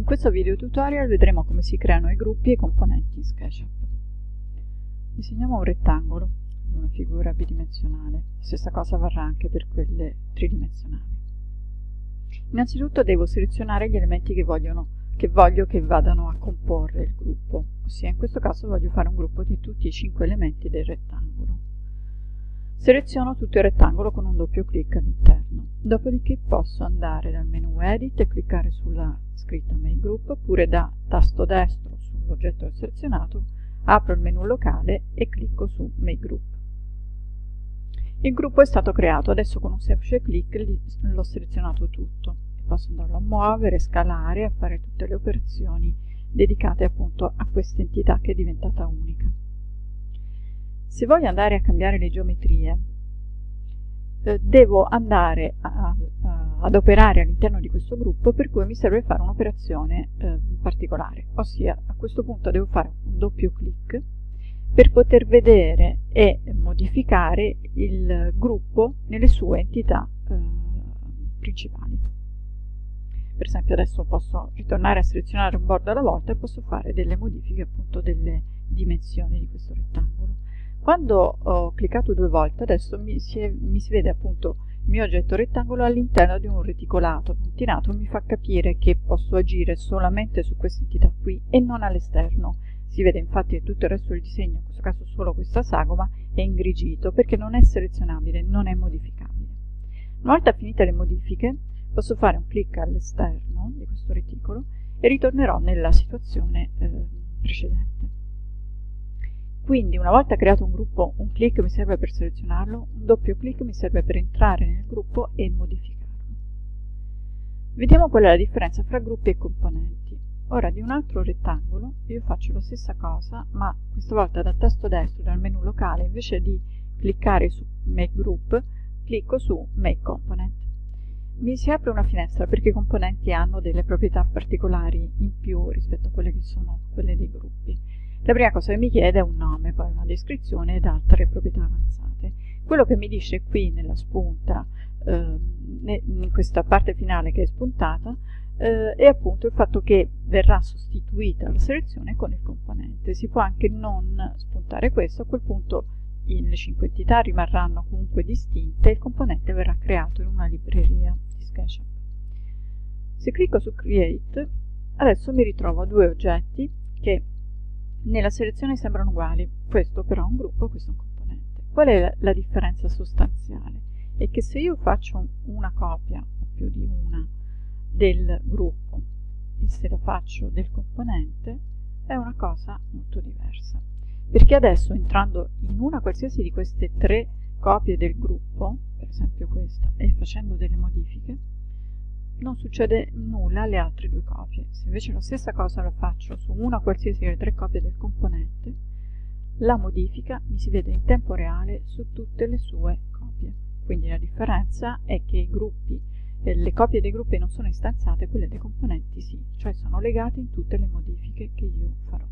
In questo video tutorial vedremo come si creano i gruppi e i componenti in SketchUp. Disegniamo un rettangolo, una figura bidimensionale, stessa cosa varrà anche per quelle tridimensionali. Innanzitutto devo selezionare gli elementi che, vogliono, che voglio che vadano a comporre il gruppo, ossia in questo caso voglio fare un gruppo di tutti i cinque elementi del rettangolo. Seleziono tutto il rettangolo con un doppio clic all'interno, dopodiché posso andare dal menu Edit e cliccare sulla scritta Make Group oppure da tasto destro sull'oggetto selezionato apro il menu locale e clicco su Make Group. Il gruppo è stato creato, adesso con un semplice clic l'ho selezionato tutto posso andarlo a muovere, scalare a fare tutte le operazioni dedicate appunto a questa entità che è diventata unica. Se voglio andare a cambiare le geometrie, eh, devo andare a, a, ad operare all'interno di questo gruppo, per cui mi serve fare un'operazione eh, particolare, ossia a questo punto devo fare un doppio clic per poter vedere e modificare il gruppo nelle sue entità eh, principali. Per esempio adesso posso ritornare a selezionare un bordo alla volta e posso fare delle modifiche appunto delle dimensioni di questo rettangolo. Quando ho cliccato due volte, adesso mi si, è, mi si vede appunto il mio oggetto rettangolo all'interno di un reticolato puntinato, mi fa capire che posso agire solamente su questa entità qui e non all'esterno. Si vede infatti che tutto il resto del disegno, in questo caso solo questa sagoma, è ingrigito perché non è selezionabile, non è modificabile. Una volta finite le modifiche, posso fare un clic all'esterno di questo reticolo e ritornerò nella situazione eh, precedente. Quindi una volta creato un gruppo, un clic mi serve per selezionarlo, un doppio clic mi serve per entrare nel gruppo e modificarlo. Vediamo qual è la differenza fra gruppi e componenti. Ora di un altro rettangolo io faccio la stessa cosa, ma questa volta dal tasto destro dal menu locale, invece di cliccare su Make Group, clicco su Make Component. Mi si apre una finestra perché i componenti hanno delle proprietà particolari in più rispetto a quelle che sono quelle dei gruppi. La prima cosa che mi chiede è un nome, poi una descrizione ed altre proprietà avanzate. Quello che mi dice qui nella spunta, eh, in questa parte finale che è spuntata, eh, è appunto il fatto che verrà sostituita la selezione con il componente. Si può anche non spuntare questo, a quel punto le cinque entità rimarranno comunque distinte e il componente verrà creato in una libreria di SketchUp. Se clicco su Create, adesso mi ritrovo due oggetti che nella selezione sembrano uguali, questo però è un gruppo, questo è un componente. Qual è la, la differenza sostanziale? È che se io faccio una copia, o più di una, del gruppo e se la faccio del componente, è una cosa molto diversa. Perché adesso entrando in una qualsiasi di queste tre copie del gruppo, per esempio questa, e facendo delle modifiche, non succede nulla alle altre due copie. Se invece la stessa cosa la faccio su una qualsiasi delle tre copie del componente, la modifica mi si vede in tempo reale su tutte le sue copie. Quindi la differenza è che gruppi, eh, le copie dei gruppi non sono istanziate, quelle dei componenti sì, cioè sono legate in tutte le modifiche che io farò.